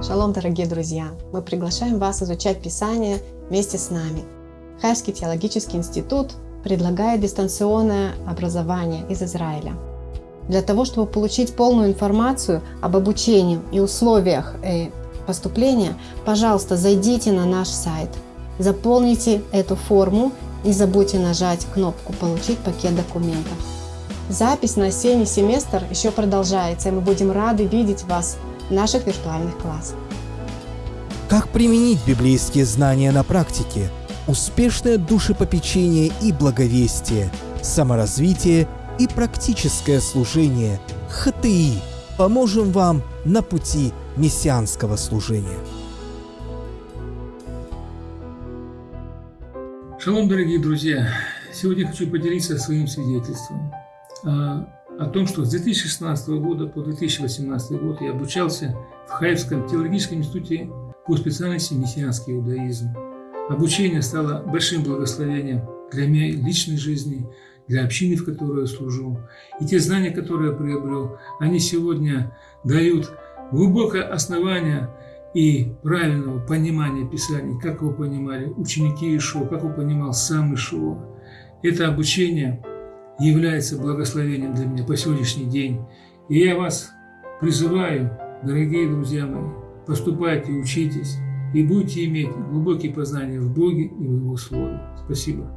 Шалом, дорогие друзья! Мы приглашаем вас изучать Писание вместе с нами. Хайский теологический институт предлагает дистанционное образование из Израиля. Для того, чтобы получить полную информацию об обучении и условиях э, поступления, пожалуйста, зайдите на наш сайт, заполните эту форму, не забудьте нажать кнопку «Получить пакет документов». Запись на осенний семестр еще продолжается, и мы будем рады видеть вас наших виртуальных классах. Как применить библейские знания на практике? Успешное душепопечение и благовестие, саморазвитие и практическое служение ХТИ поможем вам на пути мессианского служения. Шалом, дорогие друзья! Сегодня хочу поделиться своим свидетельством о том, что с 2016 года по 2018 год я обучался в Хаевском теологическом институте по специальности мессианский иудаизм. Обучение стало большим благословением для моей личной жизни, для общины, в которой я служу. И те знания, которые я приобрел, они сегодня дают глубокое основание и правильного понимания Писаний, как его понимали ученики Ишуа, как его понимал сам Ишуа. Это обучение является благословением для меня по сегодняшний день. И я вас призываю, дорогие друзья мои, поступайте, учитесь и будете иметь глубокие познания в Боге и в Его Слове. Спасибо.